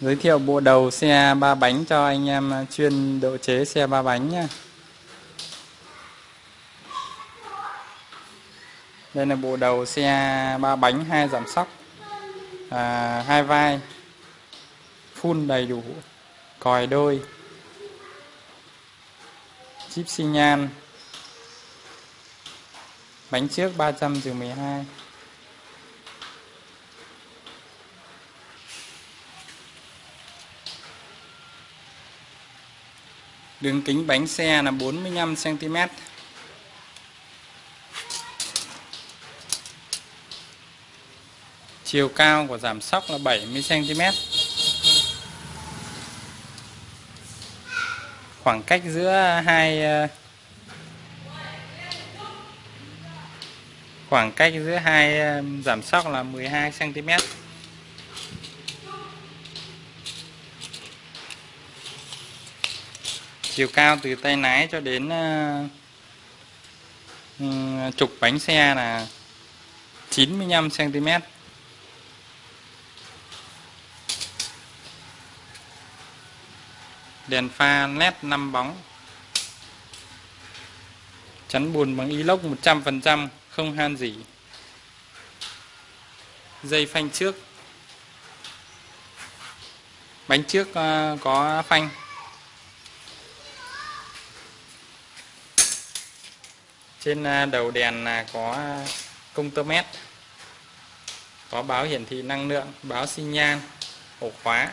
Giới thiệu bộ đầu xe ba bánh cho anh em à, chuyên độ chế xe ba bánh nhé. Đây là bộ đầu xe ba bánh hai giảm sóc à, hai vai full đầy đủ còi đôi chip xi nhan bánh trước 300 trừ 12 Đường kính bánh xe là 45 cm. Chiều cao của giảm sóc là 70 cm. Khoảng cách giữa hai ờ, khoảng cách giữa hai ờ, giảm sóc là 12cm chiều cao từ tay lái cho đến uh, trục bánh xe là 95 cm đèn pha led 5 bóng. Chắn bùn bằng inox 100% không han gì dây phanh trước. Bánh trước uh, có phanh. Trên à, đầu đèn là có công tơ mét có báo hiển thị năng lượng, báo xi nhan, ổ khóa.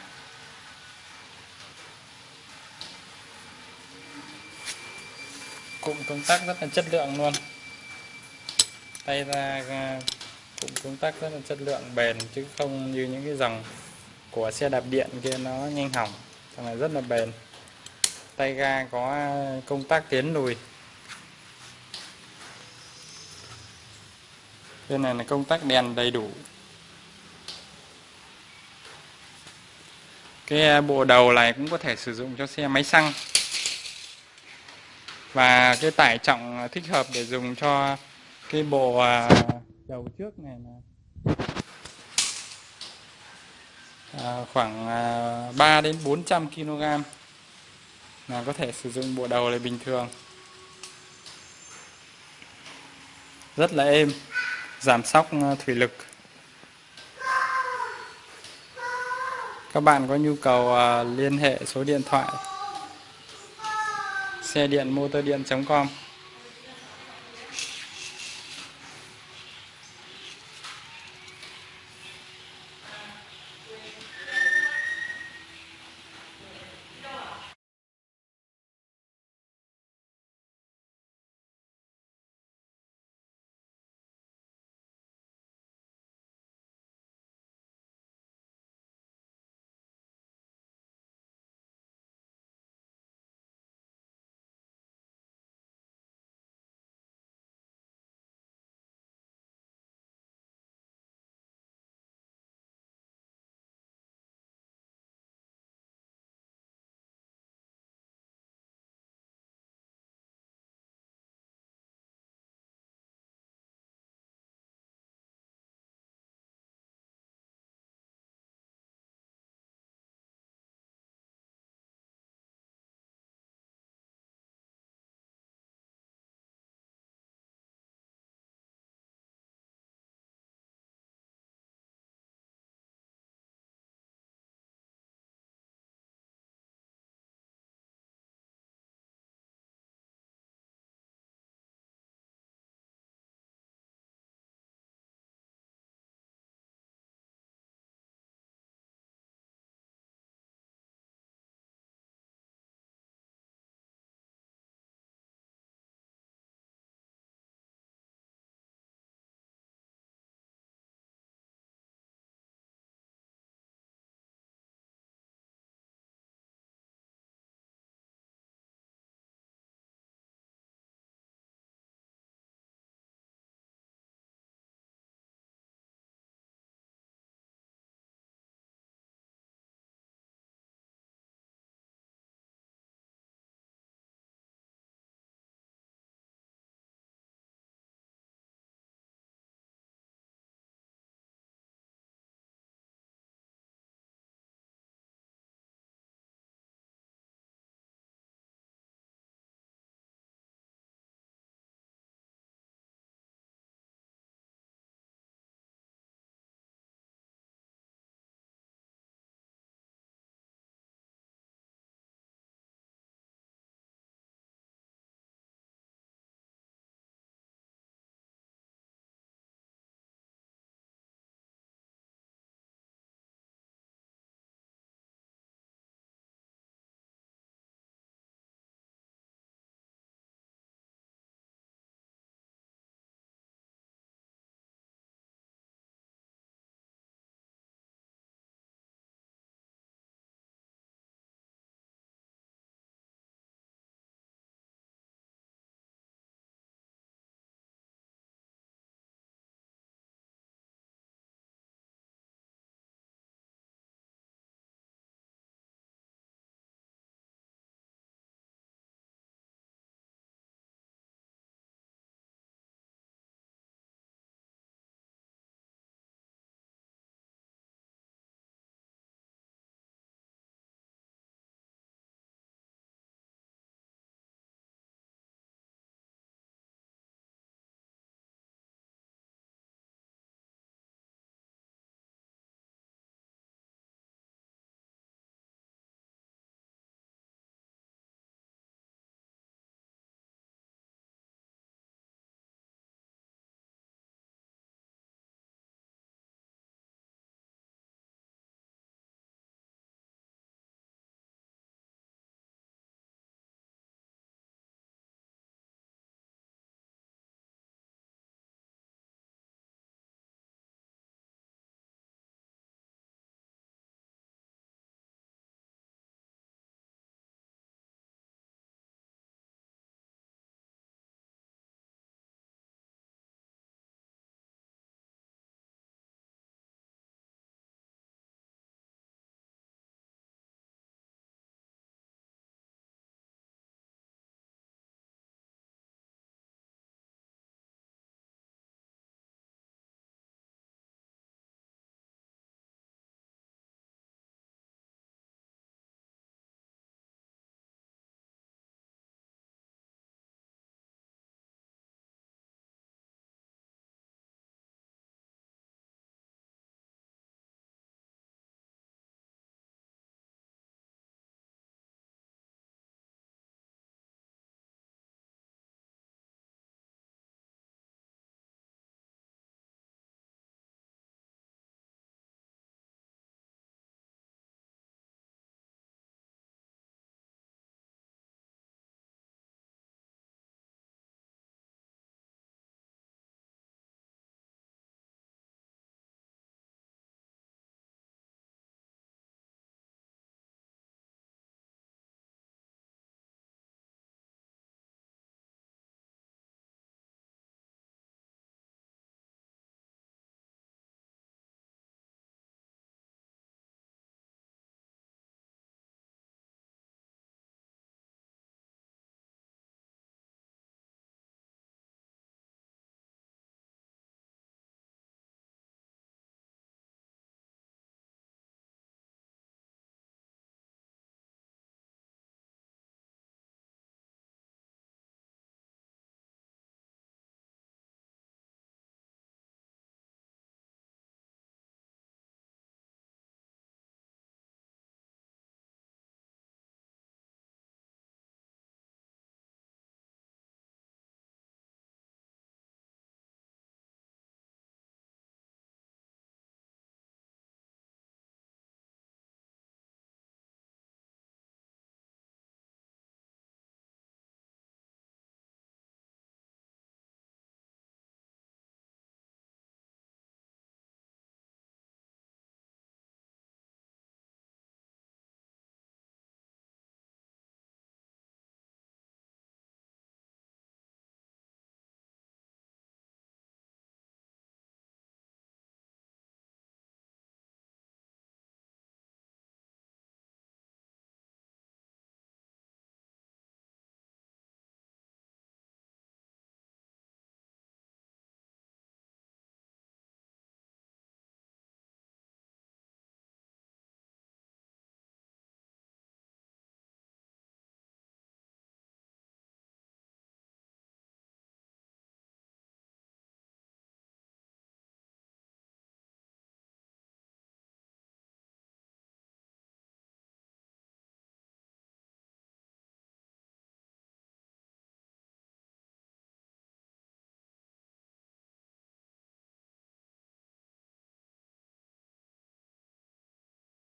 Cụm công tắc rất là chất lượng luôn. Tay ra à, cụm công tắc rất là chất lượng, bền chứ không như những cái dòng của xe đạp điện kia nó nhanh hỏng thằng này rất là bền. Tay ga có à, công tắc tiến lùi. Bên này là công tắc đèn đầy đủ. Cái à, bộ đầu này cũng có thể sử dụng cho xe máy xăng. Và cái tải trọng thích hợp để dùng cho cái bộ à, đầu trước này là à, khoảng à, 3 đến 400 kg là có thể sử dụng bộ đầu này bình thường. Rất là êm giảm sóc ờ, thủy lực. Các bạn có nhu cầu ờ, liên hệ số điện thoại, xe điện, motor điện.com